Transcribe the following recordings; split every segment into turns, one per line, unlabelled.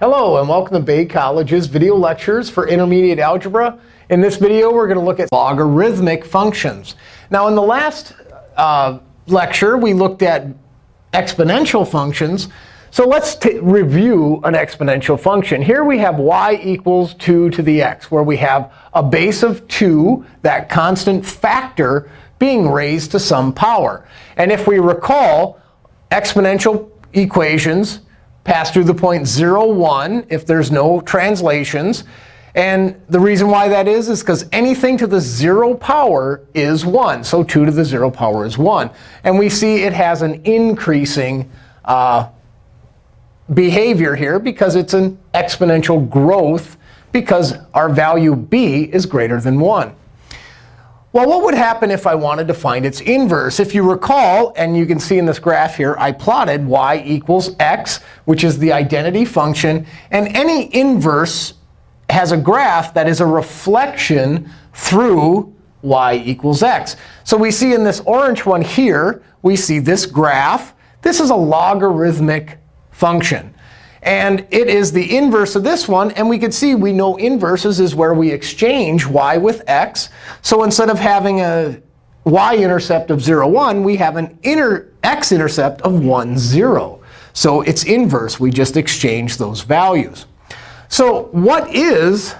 Hello, and welcome to Bay College's video lectures for intermediate algebra. In this video, we're going to look at logarithmic functions. Now, in the last uh, lecture, we looked at exponential functions. So let's review an exponential function. Here we have y equals 2 to the x, where we have a base of 2, that constant factor, being raised to some power. And if we recall, exponential equations pass through the point 0, 1 if there's no translations. And the reason why that is is because anything to the 0 power is 1. So 2 to the 0 power is 1. And we see it has an increasing uh, behavior here because it's an exponential growth because our value b is greater than 1. Well, what would happen if I wanted to find its inverse? If you recall, and you can see in this graph here, I plotted y equals x, which is the identity function. And any inverse has a graph that is a reflection through y equals x. So we see in this orange one here, we see this graph. This is a logarithmic function. And it is the inverse of this one. And we can see we know inverses is where we exchange y with x. So instead of having a y-intercept of 0, 1, we have an x-intercept of 1, 0. So it's inverse. We just exchange those values. So what is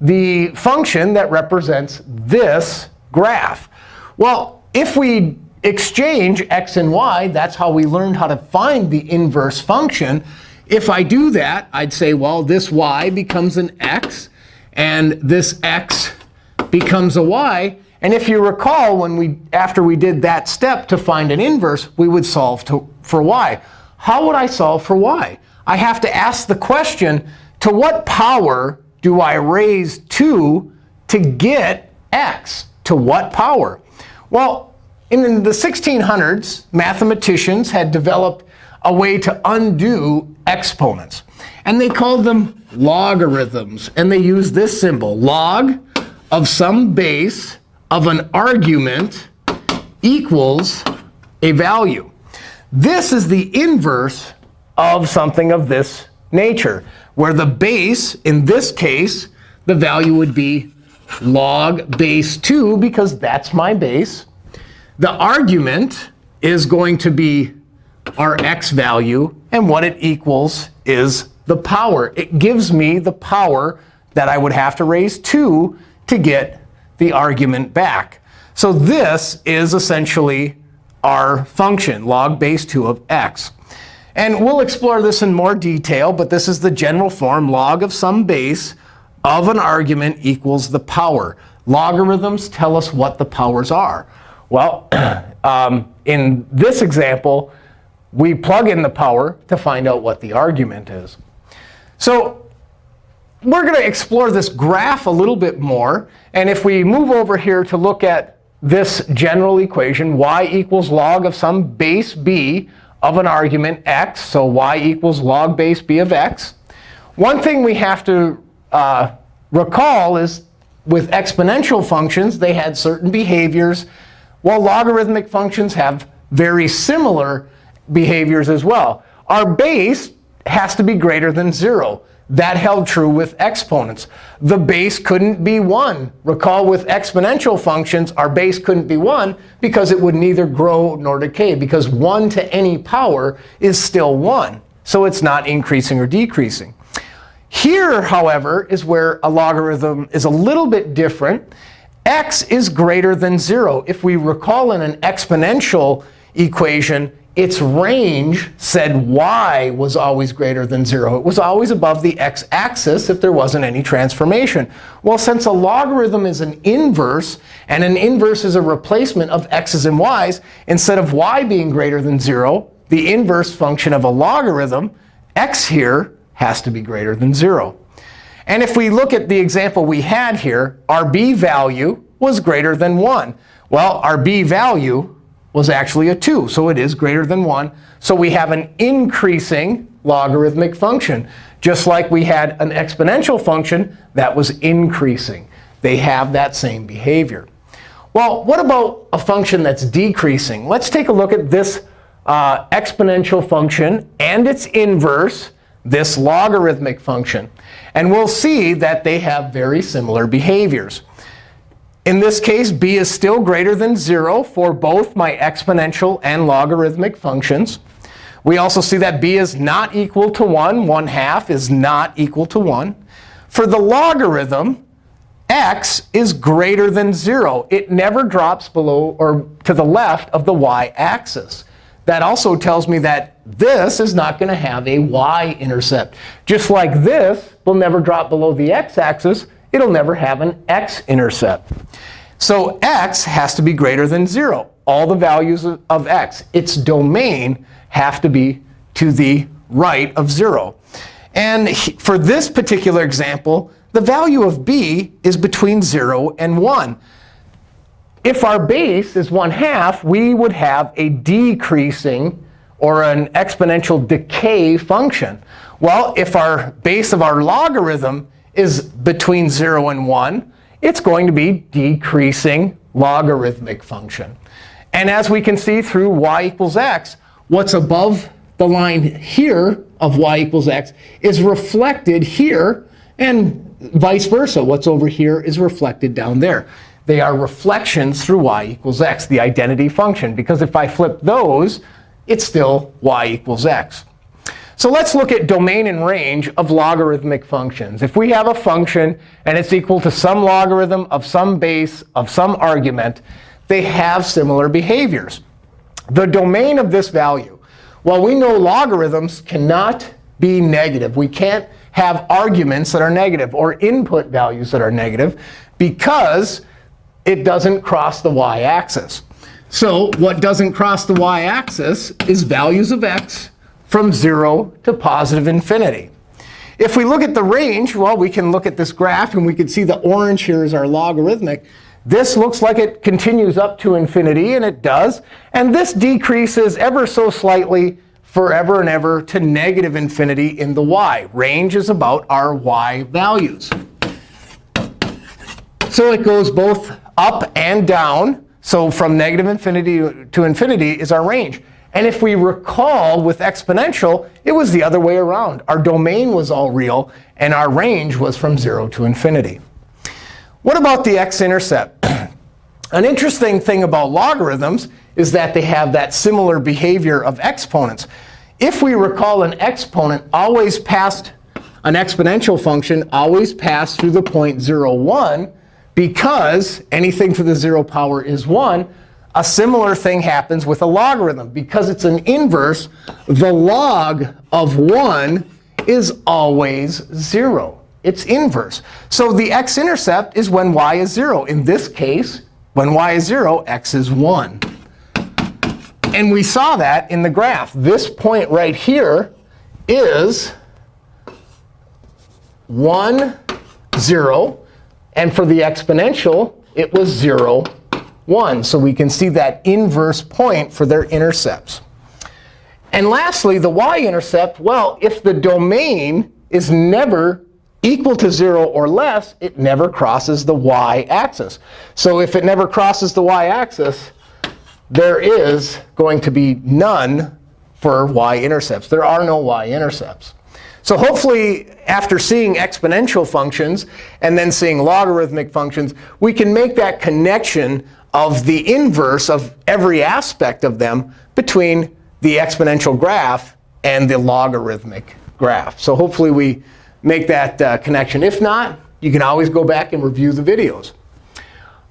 the function that represents this graph? Well, if we exchange x and y, that's how we learned how to find the inverse function. If I do that, I'd say, well, this y becomes an x, and this x becomes a y. And if you recall, when we after we did that step to find an inverse, we would solve to, for y. How would I solve for y? I have to ask the question, to what power do I raise 2 to get x? To what power? Well, in the 1600s, mathematicians had developed a way to undo exponents. And they called them logarithms. And they used this symbol, log of some base of an argument equals a value. This is the inverse of something of this nature, where the base, in this case, the value would be log base 2, because that's my base. The argument is going to be our x value. And what it equals is the power. It gives me the power that I would have to raise 2 to get the argument back. So this is essentially our function, log base 2 of x. And we'll explore this in more detail. But this is the general form, log of some base of an argument equals the power. Logarithms tell us what the powers are. Well, um, in this example, we plug in the power to find out what the argument is. So we're going to explore this graph a little bit more. And if we move over here to look at this general equation, y equals log of some base b of an argument x, so y equals log base b of x. One thing we have to uh, recall is with exponential functions, they had certain behaviors, while logarithmic functions have very similar behaviors as well. Our base has to be greater than 0. That held true with exponents. The base couldn't be 1. Recall with exponential functions, our base couldn't be 1 because it would neither grow nor decay, because 1 to any power is still 1. So it's not increasing or decreasing. Here, however, is where a logarithm is a little bit different. x is greater than 0. If we recall in an exponential equation, its range said y was always greater than 0. It was always above the x-axis if there wasn't any transformation. Well, since a logarithm is an inverse, and an inverse is a replacement of x's and y's, instead of y being greater than 0, the inverse function of a logarithm, x here, has to be greater than 0. And if we look at the example we had here, our b value was greater than 1. Well, our b value was actually a 2. So it is greater than 1. So we have an increasing logarithmic function, just like we had an exponential function that was increasing. They have that same behavior. Well, what about a function that's decreasing? Let's take a look at this uh, exponential function and its inverse. this logarithmic function. And we'll see that they have very similar behaviors. In this case, b is still greater than 0 for both my exponential and logarithmic functions. We also see that b is not equal to 1. 1 half is not equal to 1. For the logarithm, x is greater than 0. It never drops below or to the left of the y-axis. That also tells me that this is not going to have a y-intercept. Just like this will never drop below the x-axis, it'll never have an x-intercept. So x has to be greater than 0. All the values of x, its domain, have to be to the right of 0. And for this particular example, the value of b is between 0 and 1. If our base is 1 half, we would have a decreasing or an exponential decay function. Well, if our base of our logarithm is between 0 and 1, it's going to be decreasing logarithmic function. And as we can see through y equals x, what's above the line here of y equals x is reflected here and vice versa. What's over here is reflected down there. They are reflections through y equals x, the identity function. Because if I flip those, it's still y equals x. So let's look at domain and range of logarithmic functions. If we have a function and it's equal to some logarithm of some base of some argument, they have similar behaviors. The domain of this value, well, we know logarithms cannot be negative. We can't have arguments that are negative or input values that are negative because it doesn't cross the y-axis. So what doesn't cross the y-axis is values of x from 0 to positive infinity. If we look at the range, well, we can look at this graph, and we can see the orange here is our logarithmic. This looks like it continues up to infinity, and it does. And this decreases ever so slightly forever and ever to negative infinity in the y. Range is about our y values. So it goes both up and down. So from negative infinity to infinity is our range. And if we recall with exponential, it was the other way around. Our domain was all real, and our range was from 0 to infinity. What about the x-intercept? An interesting thing about logarithms is that they have that similar behavior of exponents. If we recall, an exponent always passed, an exponential function always passed through the point 0, 1, because anything to the 0 power is 1. A similar thing happens with a logarithm. Because it's an inverse, the log of 1 is always 0. It's inverse. So the x-intercept is when y is 0. In this case, when y is 0, x is 1. And we saw that in the graph. This point right here is 1, 0. And for the exponential, it was 0, 1. So we can see that inverse point for their intercepts. And lastly, the y-intercept, well, if the domain is never equal to 0 or less, it never crosses the y-axis. So if it never crosses the y-axis, there is going to be none for y-intercepts. There are no y-intercepts. So hopefully, after seeing exponential functions and then seeing logarithmic functions, we can make that connection of the inverse of every aspect of them between the exponential graph and the logarithmic graph. So hopefully, we make that uh, connection. If not, you can always go back and review the videos.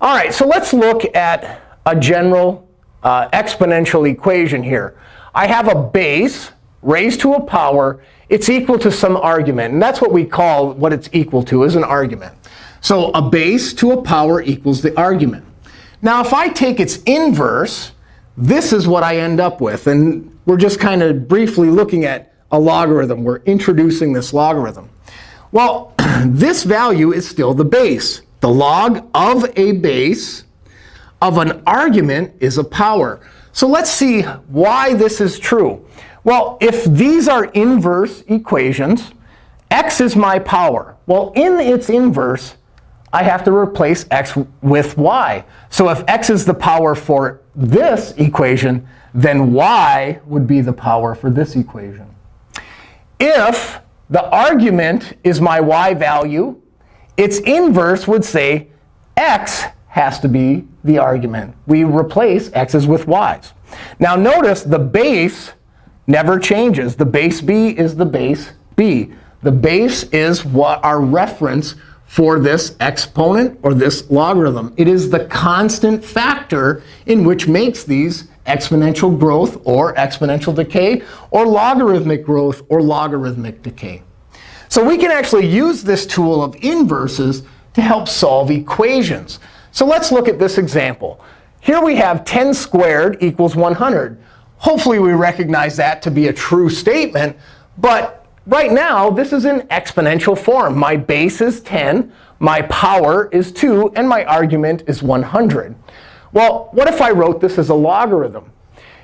All right, so let's look at a general uh, exponential equation here. I have a base raised to a power. It's equal to some argument. And that's what we call what it's equal to is an argument. So a base to a power equals the argument. Now, if I take its inverse, this is what I end up with. And we're just kind of briefly looking at a logarithm. We're introducing this logarithm. Well, this value is still the base. The log of a base of an argument is a power. So let's see why this is true. Well, if these are inverse equations, x is my power. Well, in its inverse, I have to replace x with y. So if x is the power for this equation, then y would be the power for this equation. if the argument is my y value, its inverse would say x has to be the argument. We replace x's with y's. Now notice the base never changes. The base b is the base b. The base is what our reference for this exponent or this logarithm. It is the constant factor in which makes these exponential growth or exponential decay, or logarithmic growth or logarithmic decay. So we can actually use this tool of inverses to help solve equations. So let's look at this example. Here we have 10 squared equals 100. Hopefully we recognize that to be a true statement. But right now, this is in exponential form. My base is 10, my power is 2, and my argument is 100. Well, what if I wrote this as a logarithm?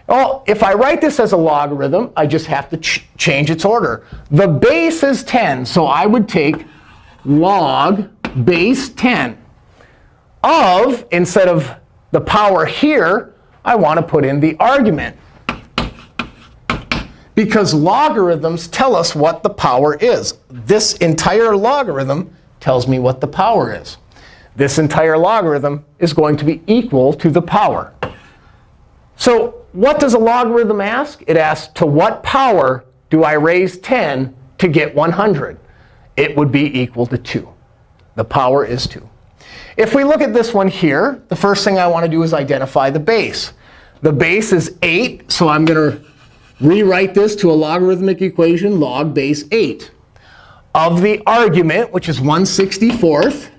Well, if I write this as a logarithm, I just have to ch change its order. The base is 10, so I would take log base 10 of, instead of the power here, I want to put in the argument. Because logarithms tell us what the power is. This entire logarithm tells me what the power is. This entire logarithm is going to be equal to the power. So what does a logarithm ask? It asks, to what power do I raise 10 to get 100? It would be equal to 2. The power is 2. If we look at this one here, the first thing I want to do is identify the base. The base is 8, so I'm going to rewrite this to a logarithmic equation, log base 8. Of the argument, which is 1 64th,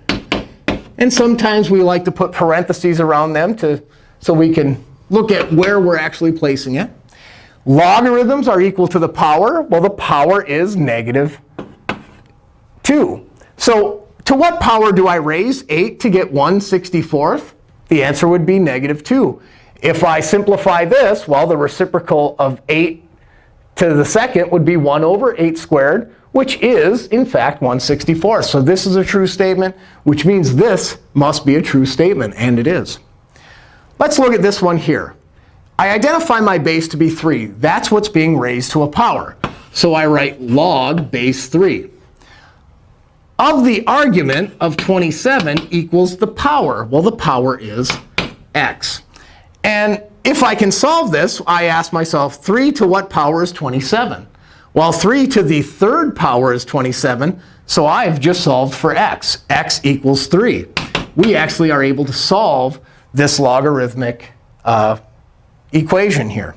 and sometimes we like to put parentheses around them to, so we can look at where we're actually placing it. Logarithms are equal to the power. Well, the power is negative 2. So to what power do I raise 8 to get 1 64th? The answer would be negative 2. If I simplify this, well, the reciprocal of 8 to the second would be 1 over 8 squared, which is, in fact, 164. So this is a true statement, which means this must be a true statement. And it is. Let's look at this one here. I identify my base to be 3. That's what's being raised to a power. So I write log base 3. Of the argument of 27 equals the power. Well, the power is x. And if I can solve this, I ask myself, 3 to what power is 27? Well, 3 to the third power is 27. So I've just solved for x. x equals 3. We actually are able to solve this logarithmic uh, equation here.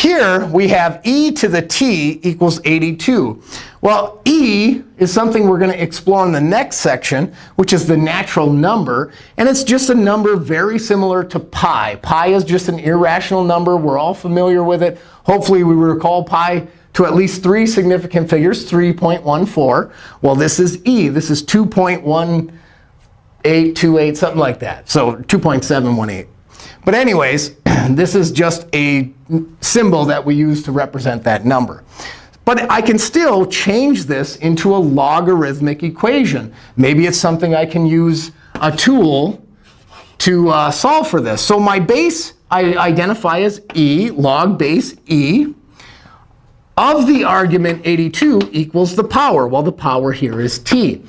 Here, we have e to the t equals 82. Well, e is something we're going to explore in the next section, which is the natural number. And it's just a number very similar to pi. Pi is just an irrational number. We're all familiar with it. Hopefully, we recall pi to at least three significant figures, 3.14. Well, this is e. This is 2.1 828, something like that. So 2.718. But anyways, this is just a symbol that we use to represent that number. But I can still change this into a logarithmic equation. Maybe it's something I can use a tool to uh, solve for this. So my base I identify as e, log base e, of the argument 82 equals the power. Well, the power here is t.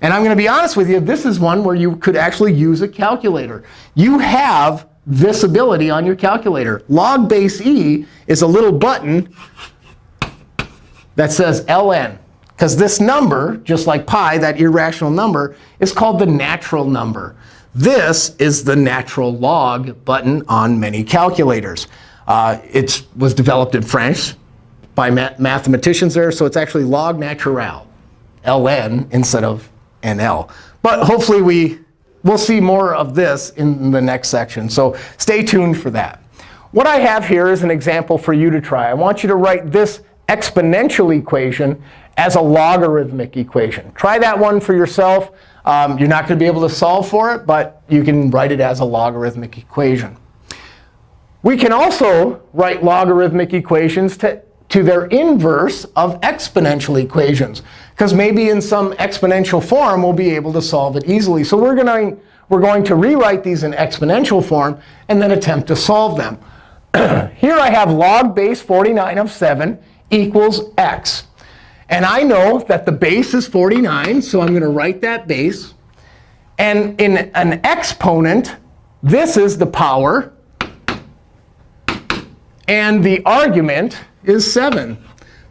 And I'm going to be honest with you, this is one where you could actually use a calculator. You have this ability on your calculator. Log base e is a little button that says ln. Because this number, just like pi, that irrational number, is called the natural number. This is the natural log button on many calculators. Uh, it was developed in French by ma mathematicians there, so it's actually log natural, ln, instead of NL. But hopefully we will see more of this in the next section. So stay tuned for that. What I have here is an example for you to try. I want you to write this exponential equation as a logarithmic equation. Try that one for yourself. Um, you're not going to be able to solve for it, but you can write it as a logarithmic equation. We can also write logarithmic equations to to their inverse of exponential equations. Because maybe in some exponential form, we'll be able to solve it easily. So we're going, to, we're going to rewrite these in exponential form and then attempt to solve them. Here I have log base 49 of 7 equals x. And I know that the base is 49, so I'm going to write that base. And in an exponent, this is the power. And the argument is 7.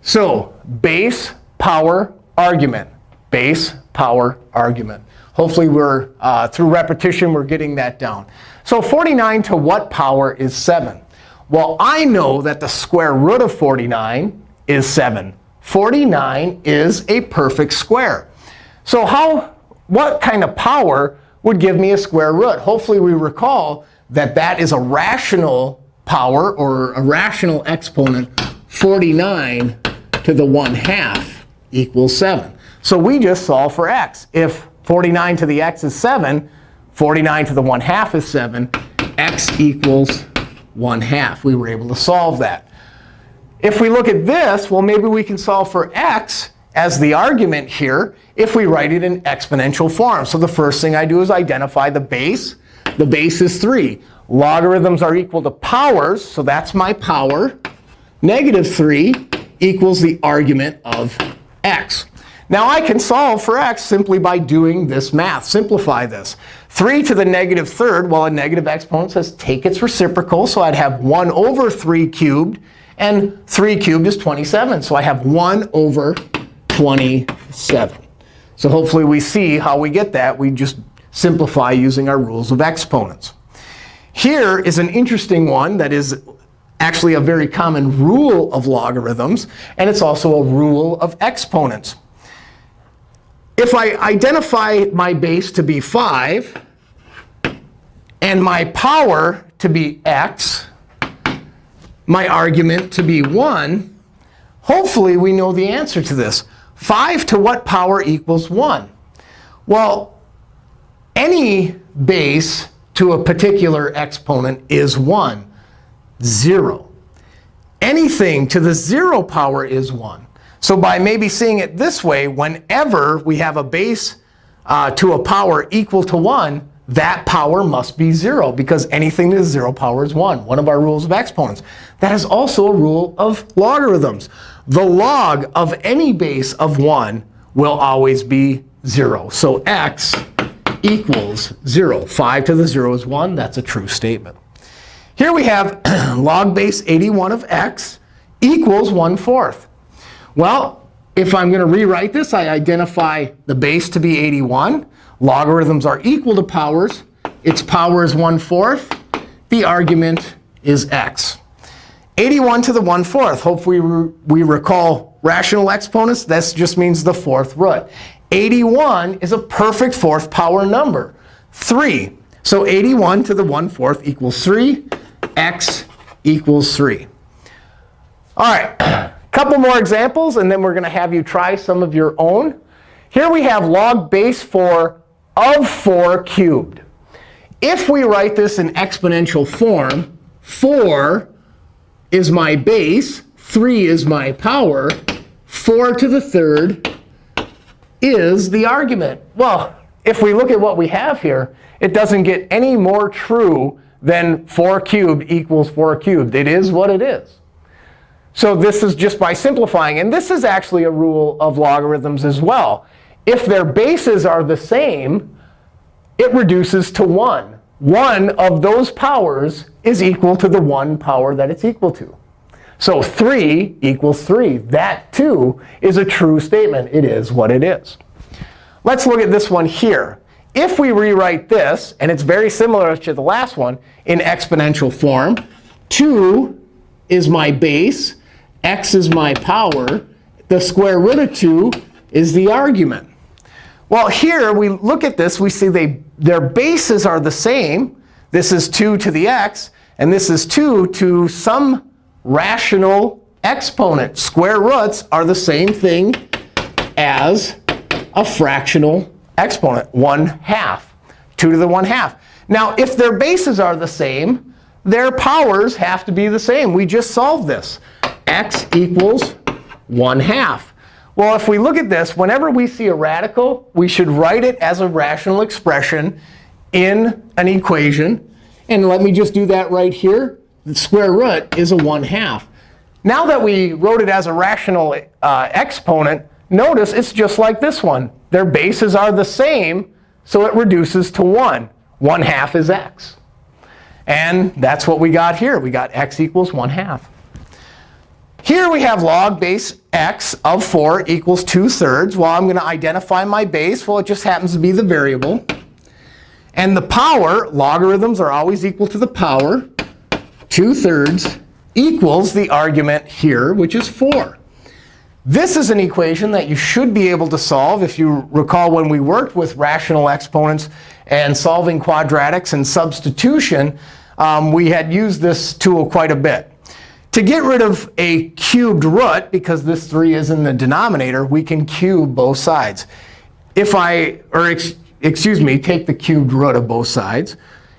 So base, power, argument. Base, power, argument. Hopefully, we're uh, through repetition, we're getting that down. So 49 to what power is 7? Well, I know that the square root of 49 is 7. 49 is a perfect square. So how, what kind of power would give me a square root? Hopefully, we recall that that is a rational power or a rational exponent. 49 to the 1 half equals 7. So we just solve for x. If 49 to the x is 7, 49 to the 1 half is 7, x equals 1 half. We were able to solve that. If we look at this, well, maybe we can solve for x as the argument here if we write it in exponential form. So the first thing I do is identify the base. The base is 3. Logarithms are equal to powers, so that's my power. Negative 3 equals the argument of x. Now I can solve for x simply by doing this math. Simplify this. 3 to the negative third, well, a negative exponent says take its reciprocal. So I'd have 1 over 3 cubed. And 3 cubed is 27. So I have 1 over 27. So hopefully we see how we get that. We just simplify using our rules of exponents. Here is an interesting one that is actually a very common rule of logarithms. And it's also a rule of exponents. If I identify my base to be 5 and my power to be x, my argument to be 1, hopefully we know the answer to this. 5 to what power equals 1? Well, any base to a particular exponent is 1, 0. Anything to the 0 power is 1. So by maybe seeing it this way, whenever we have a base uh, to a power equal to 1, that power must be 0, because anything to the 0 power is 1, one of our rules of exponents. That is also a rule of logarithms. The log of any base of 1 will always be 0. So x equals 0. 5 to the 0 is 1. That's a true statement. Here we have log base 81 of x equals 1 fourth. Well, if I'm going to rewrite this, I identify the base to be 81. Logarithms are equal to powers. Its power is 1 fourth. The argument is x. 81 to the 1 fourth. Hopefully we recall rational exponents. This just means the fourth root. 81 is a perfect fourth power number, 3. So 81 to the 1 fourth equals 3. X equals 3. All right, a couple more examples, and then we're going to have you try some of your own. Here we have log base 4 of 4 cubed. If we write this in exponential form, 4 is my base, 3 is my power, 4 to the third is the argument. Well, if we look at what we have here, it doesn't get any more true than 4 cubed equals 4 cubed. It is what it is. So this is just by simplifying. And this is actually a rule of logarithms as well. If their bases are the same, it reduces to 1. One of those powers is equal to the one power that it's equal to. So 3 equals 3. That, too, is a true statement. It is what it is. Let's look at this one here. If we rewrite this, and it's very similar to the last one, in exponential form, 2 is my base, x is my power, the square root of 2 is the argument. Well, here we look at this. We see they, their bases are the same. This is 2 to the x, and this is 2 to some rational exponent. Square roots are the same thing as a fractional exponent, 1 half, 2 to the 1 half. Now, if their bases are the same, their powers have to be the same. We just solved this. x equals 1 half. Well, if we look at this, whenever we see a radical, we should write it as a rational expression in an equation. And let me just do that right here. The square root is a 1 half. Now that we wrote it as a rational uh, exponent, notice it's just like this one. Their bases are the same, so it reduces to 1. 1 half is x. And that's what we got here. We got x equals 1 half. Here we have log base x of 4 equals 2 thirds. Well, I'm going to identify my base. Well, it just happens to be the variable. And the power, logarithms are always equal to the power. 2 thirds equals the argument here, which is 4. This is an equation that you should be able to solve. If you recall when we worked with rational exponents and solving quadratics and substitution, um, we had used this tool quite a bit. To get rid of a cubed root, because this 3 is in the denominator, we can cube both sides. If I, or ex excuse me, take the cubed root of both sides.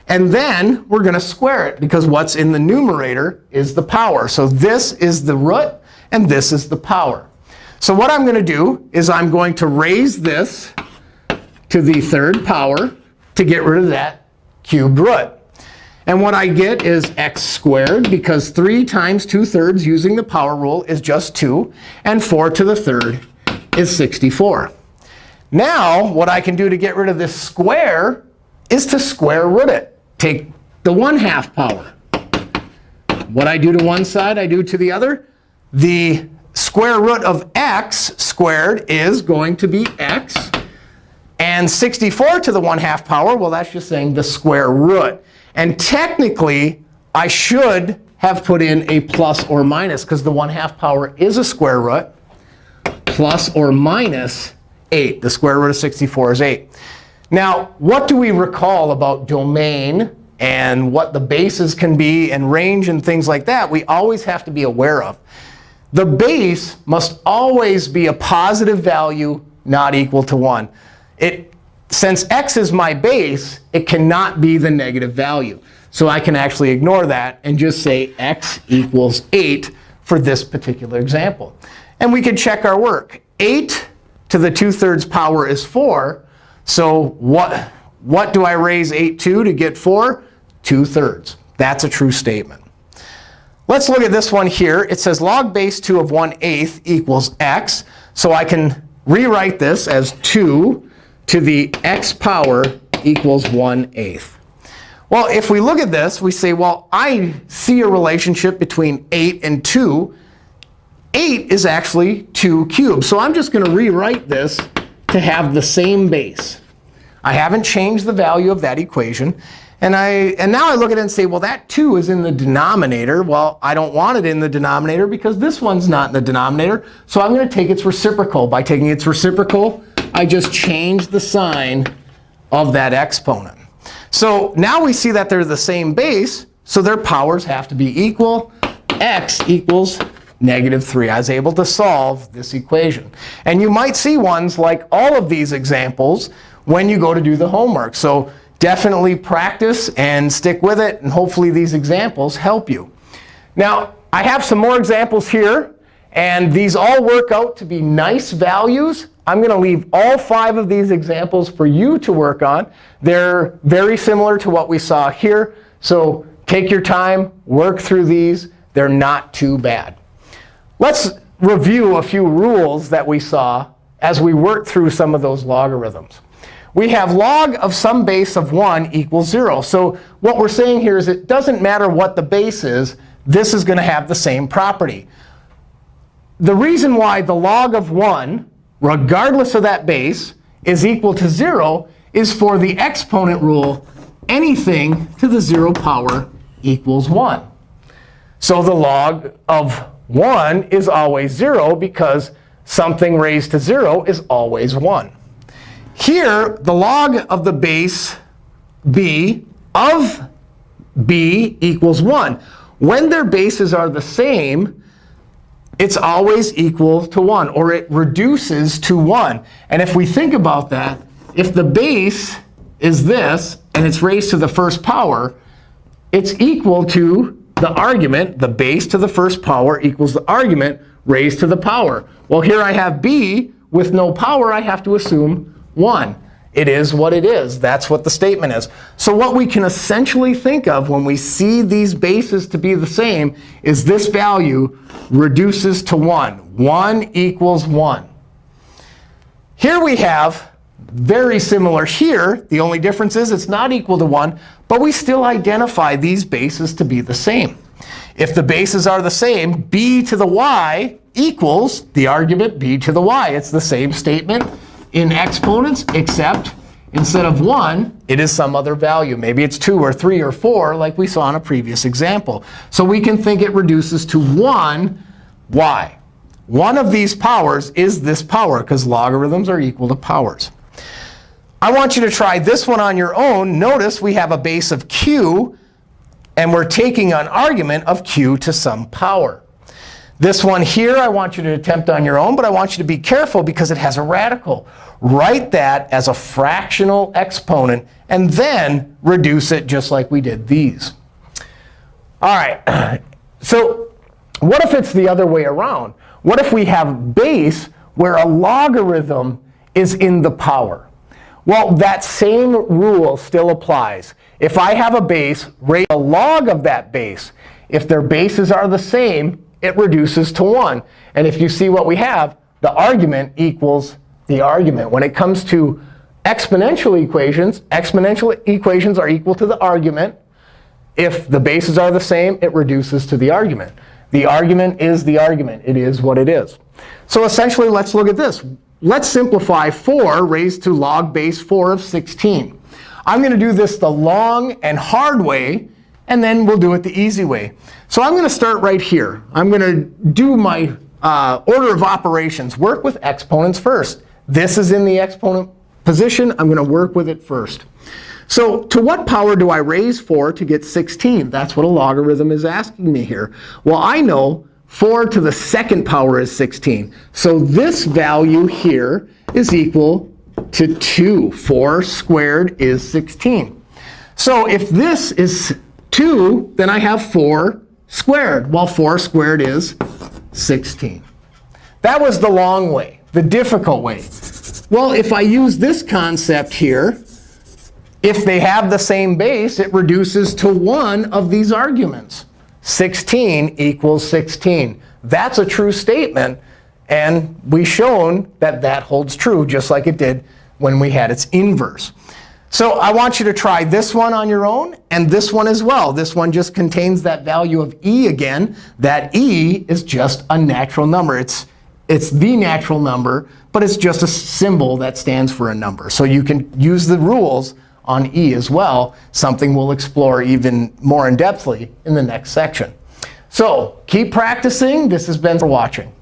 And then we're going to square it, because what's in the numerator is the power. So this is the root, and this is the power. So what I'm going to do is I'm going to raise this to the third power to get rid of that cubed root. And what I get is x squared, because 3 times 2 thirds using the power rule is just 2. And 4 to the third is 64. Now, what I can do to get rid of this square is to square root it. Take the 1 half power. What I do to one side, I do to the other. The square root of x squared is going to be x. And 64 to the 1 half power, well, that's just saying the square root. And technically, I should have put in a plus or minus, because the 1 half power is a square root. Plus or minus 8. The square root of 64 is 8. Now, what do we recall about domain and what the bases can be and range and things like that? We always have to be aware of. The base must always be a positive value not equal to 1. It since x is my base, it cannot be the negative value. So I can actually ignore that and just say x equals 8 for this particular example. And we can check our work. 8 to the 2 thirds power is 4. So what, what do I raise 8 to to get 4? 2 thirds. That's a true statement. Let's look at this one here. It says log base 2 of 1 eighth equals x. So I can rewrite this as 2 to the x power equals 1 eighth. Well, if we look at this, we say, well, I see a relationship between 8 and 2. 8 is actually 2 cubed. So I'm just going to rewrite this to have the same base. I haven't changed the value of that equation. And, I, and now I look at it and say, well, that 2 is in the denominator. Well, I don't want it in the denominator because this one's not in the denominator. So I'm going to take its reciprocal. By taking its reciprocal, I just change the sign of that exponent. So now we see that they're the same base, so their powers have to be equal. x equals negative 3. I was able to solve this equation. And you might see ones like all of these examples when you go to do the homework. So definitely practice and stick with it. And hopefully these examples help you. Now, I have some more examples here. And these all work out to be nice values. I'm going to leave all five of these examples for you to work on. They're very similar to what we saw here. So take your time, work through these. They're not too bad. Let's review a few rules that we saw as we worked through some of those logarithms. We have log of some base of 1 equals 0. So what we're saying here is it doesn't matter what the base is. This is going to have the same property. The reason why the log of 1 regardless of that base, is equal to 0 is for the exponent rule, anything to the 0 power equals 1. So the log of 1 is always 0 because something raised to 0 is always 1. Here, the log of the base b of b equals 1. When their bases are the same, it's always equal to 1, or it reduces to 1. And if we think about that, if the base is this, and it's raised to the first power, it's equal to the argument, the base to the first power equals the argument raised to the power. Well, here I have b with no power. I have to assume 1. It is what it is. That's what the statement is. So what we can essentially think of when we see these bases to be the same is this value reduces to 1. 1 equals 1. Here we have very similar here. The only difference is it's not equal to 1. But we still identify these bases to be the same. If the bases are the same, b to the y equals the argument b to the y. It's the same statement in exponents, except instead of 1, it is some other value. Maybe it's 2 or 3 or 4, like we saw in a previous example. So we can think it reduces to 1 y. One of these powers is this power, because logarithms are equal to powers. I want you to try this one on your own. Notice we have a base of q, and we're taking an argument of q to some power. This one here, I want you to attempt on your own. But I want you to be careful because it has a radical. Write that as a fractional exponent, and then reduce it just like we did these. All right. So what if it's the other way around? What if we have base where a logarithm is in the power? Well, that same rule still applies. If I have a base, raise a log of that base. If their bases are the same, it reduces to 1. And if you see what we have, the argument equals the argument. When it comes to exponential equations, exponential equations are equal to the argument. If the bases are the same, it reduces to the argument. The argument is the argument. It is what it is. So essentially, let's look at this. Let's simplify 4 raised to log base 4 of 16. I'm going to do this the long and hard way, and then we'll do it the easy way. So I'm going to start right here. I'm going to do my uh, order of operations, work with exponents first. This is in the exponent position. I'm going to work with it first. So to what power do I raise 4 to get 16? That's what a logarithm is asking me here. Well, I know 4 to the second power is 16. So this value here is equal to 2. 4 squared is 16. So if this is 2, then I have 4 squared. Well, 4 squared is 16. That was the long way, the difficult way. Well, if I use this concept here, if they have the same base, it reduces to one of these arguments. 16 equals 16. That's a true statement. And we've shown that that holds true, just like it did when we had its inverse. So I want you to try this one on your own and this one as well. This one just contains that value of e again. That e is just a natural number. It's, it's the natural number, but it's just a symbol that stands for a number. So you can use the rules on e as well, something we'll explore even more in depthly in the next section. So keep practicing. This has been for watching.